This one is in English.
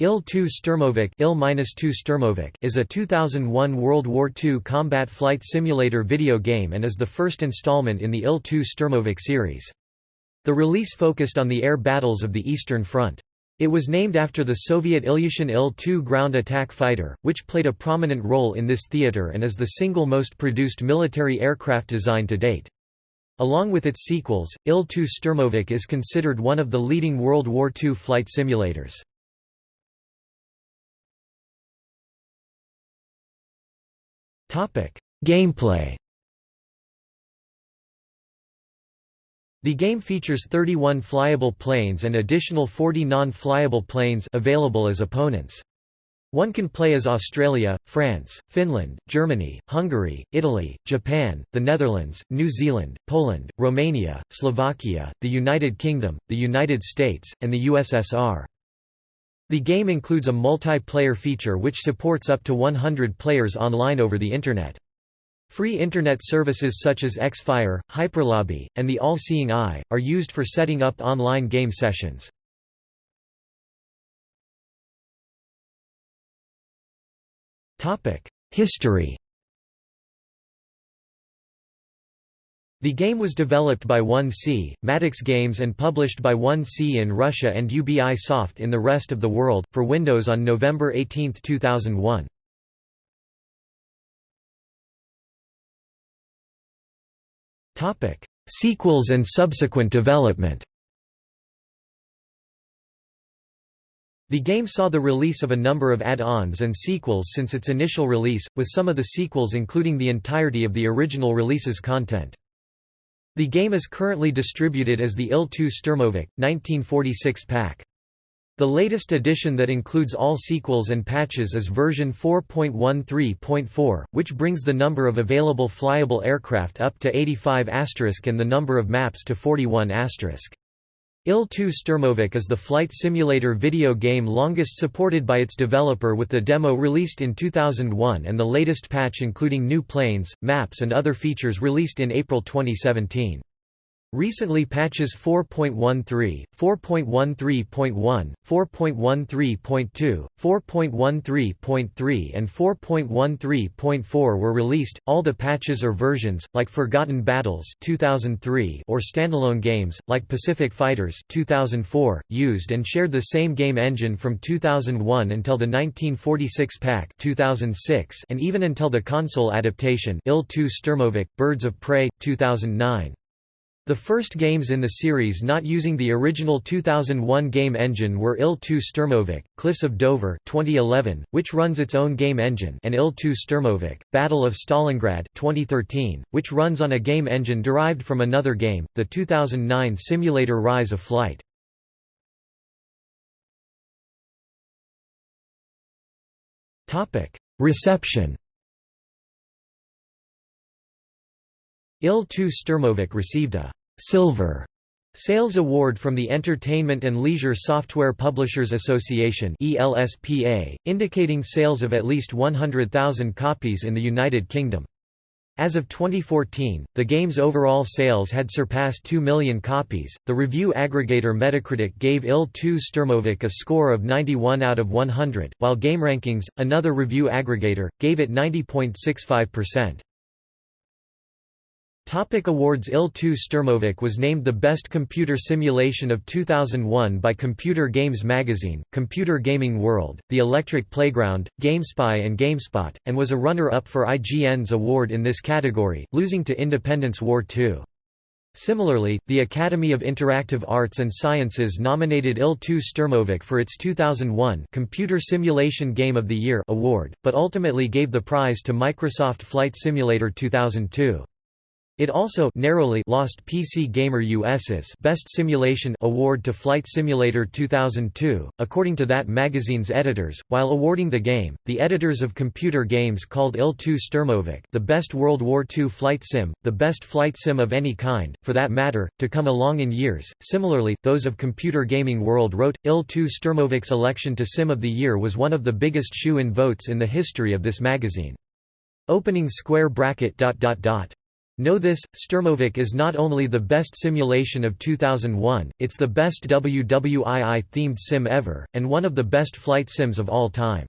Il-2 Sturmovik Il-2 Sturmovik is a 2001 World War II combat flight simulator video game and is the first installment in the Il-2 Sturmovik series. The release focused on the air battles of the Eastern Front. It was named after the Soviet Ilyushin Il-2 ground attack fighter, which played a prominent role in this theater and is the single most produced military aircraft design to date. Along with its sequels, Il-2 Sturmovik is considered one of the leading World War II flight simulators. Gameplay The game features 31 flyable planes and additional 40 non-flyable planes available as opponents. One can play as Australia, France, Finland, Germany, Hungary, Italy, Japan, the Netherlands, New Zealand, Poland, Romania, Slovakia, the United Kingdom, the United States, and the USSR. The game includes a multiplayer feature which supports up to 100 players online over the Internet. Free Internet services such as Xfire, Hyperlobby, and the All Seeing Eye, are used for setting up online game sessions. History The game was developed by 1C, Maddox Games and published by 1C in Russia and UBI Soft in the rest of the world, for Windows on November 18, 2001. Sequels and subsequent development The game saw the release of a number of add-ons and sequels since its initial release, with some of the sequels including the entirety of the original release's content. The game is currently distributed as the Il-2 Sturmovik, 1946 pack. The latest edition that includes all sequels and patches is version 4.13.4, which brings the number of available flyable aircraft up to 85 and the number of maps to 41 Il-2 Sturmovik is the flight simulator video game longest supported by its developer with the demo released in 2001 and the latest patch including new planes, maps and other features released in April 2017. Recently patches 4.13, 4.13.1, 4.13.2, 4.13.3 and 4.13.4 were released. All the patches or versions, like Forgotten Battles 2003 or standalone games, like Pacific Fighters 2004, used and shared the same game engine from 2001 until the 1946 pack 2006 and even until the console adaptation Il-2 Sturmovik, Birds of Prey, 2009. The first games in the series not using the original 2001 game engine were Il-2 Sturmovik, Cliffs of Dover 2011, which runs its own game engine and Il-2 Sturmovik, Battle of Stalingrad 2013, which runs on a game engine derived from another game, the 2009 simulator Rise of Flight. Reception Il-2 Sturmovik received a Silver Sales Award from the Entertainment and Leisure Software Publishers Association ELSPA, indicating sales of at least 100,000 copies in the United Kingdom. As of 2014, the game's overall sales had surpassed 2 million copies. The review aggregator Metacritic gave Il-2 Sturmovik a score of 91 out of 100, while GameRankings, another review aggregator, gave it 90.65%. Topic awards Il-2 Sturmovik was named the best computer simulation of 2001 by Computer Games Magazine, Computer Gaming World, The Electric Playground, GameSpy and GameSpot, and was a runner-up for IGN's award in this category, losing to Independence War II. Similarly, the Academy of Interactive Arts and Sciences nominated Il-2 Sturmovik for its 2001 Computer Simulation Game of the Year award, but ultimately gave the prize to Microsoft Flight Simulator 2002. It also narrowly lost PC Gamer US's Best Simulation award to Flight Simulator 2002, according to that magazine's editors. While awarding the game, the editors of computer games called Il-2 Sturmovik the best World War II flight sim, the best flight sim of any kind, for that matter, to come along in years. Similarly, those of Computer Gaming World wrote, Il-2 Sturmovik's election to Sim of the Year was one of the biggest shoe-in votes in the history of this magazine. Opening square bracket dot dot dot Know this, Sturmovik is not only the best simulation of 2001, it's the best WWII-themed sim ever, and one of the best flight sims of all time.